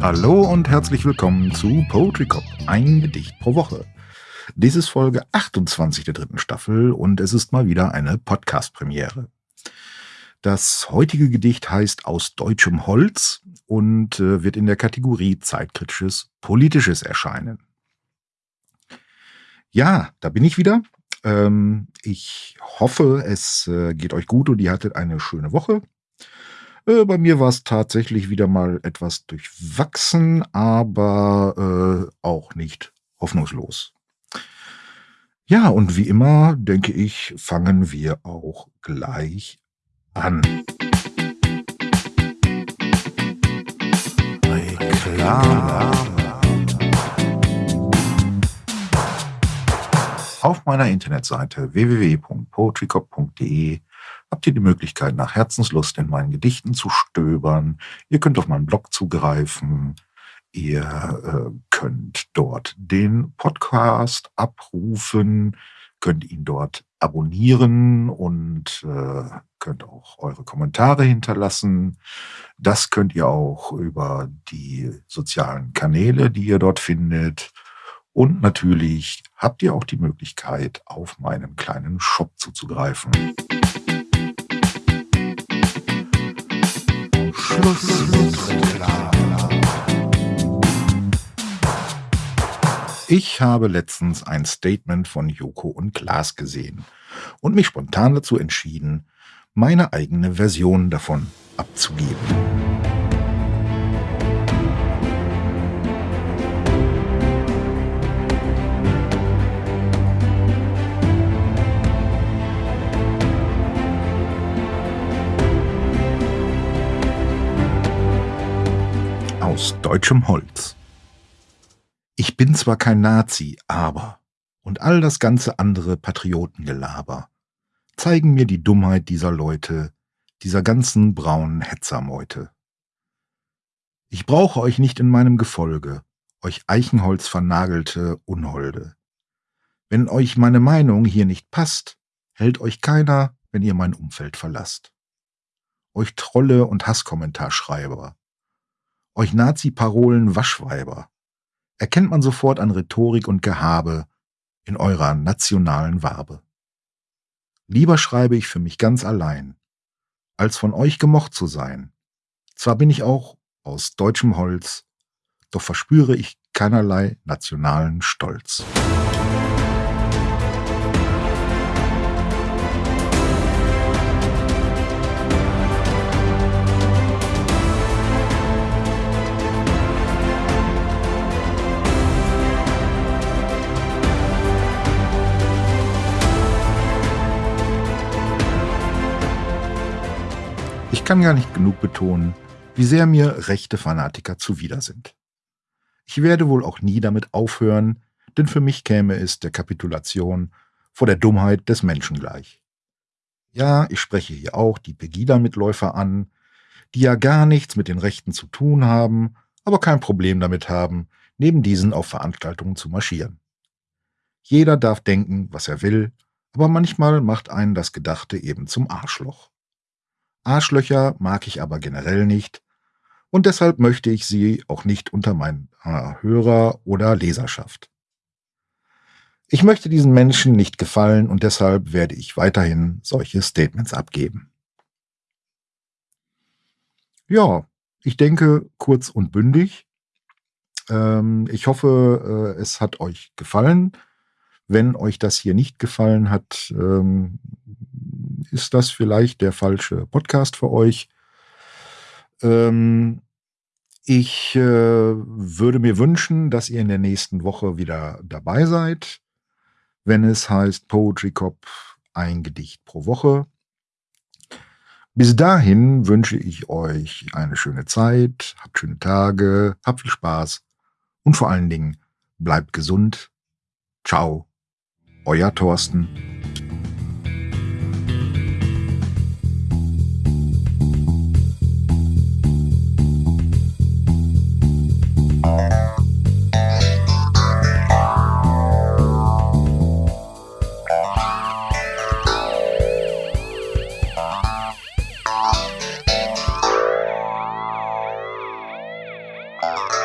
Hallo und herzlich willkommen zu Poetry Cop, ein Gedicht pro Woche. Dies ist Folge 28 der dritten Staffel und es ist mal wieder eine Podcast-Premiere. Das heutige Gedicht heißt Aus deutschem Holz und äh, wird in der Kategorie Zeitkritisches Politisches erscheinen. Ja, da bin ich wieder. Ähm, ich hoffe, es äh, geht euch gut und ihr hattet eine schöne Woche. Äh, bei mir war es tatsächlich wieder mal etwas durchwachsen, aber äh, auch nicht hoffnungslos. Ja, und wie immer, denke ich, fangen wir auch gleich an. Auf meiner Internetseite www.poetrycop.de habt ihr die Möglichkeit, nach Herzenslust in meinen Gedichten zu stöbern. Ihr könnt auf meinen Blog zugreifen. Ihr äh, könnt dort den Podcast abrufen, könnt ihn dort abonnieren und äh, könnt auch eure Kommentare hinterlassen. Das könnt ihr auch über die sozialen Kanäle, die ihr dort findet. Und natürlich habt ihr auch die Möglichkeit, auf meinen kleinen Shop zuzugreifen. Ich habe letztens ein Statement von Joko und Klaas gesehen und mich spontan dazu entschieden, meine eigene Version davon abzugeben. Deutschem Holz. Ich bin zwar kein Nazi, aber und all das ganze andere Patriotengelaber zeigen mir die Dummheit dieser Leute, dieser ganzen braunen Hetzermeute. Ich brauche euch nicht in meinem Gefolge, euch Eichenholz vernagelte Unholde. Wenn euch meine Meinung hier nicht passt, hält euch keiner, wenn ihr mein Umfeld verlasst. Euch Trolle und Hasskommentarschreiber, euch Nazi-Parolen Waschweiber, erkennt man sofort an Rhetorik und Gehabe in eurer nationalen Wabe. Lieber schreibe ich für mich ganz allein, als von euch gemocht zu sein. Zwar bin ich auch aus deutschem Holz, doch verspüre ich keinerlei nationalen Stolz. Kann gar nicht genug betonen, wie sehr mir rechte Fanatiker zuwider sind. Ich werde wohl auch nie damit aufhören, denn für mich käme es der Kapitulation vor der Dummheit des Menschen gleich. Ja, ich spreche hier auch die Pegida-Mitläufer an, die ja gar nichts mit den Rechten zu tun haben, aber kein Problem damit haben, neben diesen auf Veranstaltungen zu marschieren. Jeder darf denken, was er will, aber manchmal macht einen das Gedachte eben zum Arschloch. Arschlöcher mag ich aber generell nicht und deshalb möchte ich sie auch nicht unter meiner Hörer- oder Leserschaft. Ich möchte diesen Menschen nicht gefallen und deshalb werde ich weiterhin solche Statements abgeben. Ja, ich denke kurz und bündig. Ähm, ich hoffe, äh, es hat euch gefallen. Wenn euch das hier nicht gefallen hat, ähm, ist das vielleicht der falsche Podcast für euch. Ähm, ich äh, würde mir wünschen, dass ihr in der nächsten Woche wieder dabei seid, wenn es heißt Poetry Cop ein Gedicht pro Woche. Bis dahin wünsche ich euch eine schöne Zeit, habt schöne Tage, habt viel Spaß und vor allen Dingen bleibt gesund. Ciao, euer Thorsten. Bye.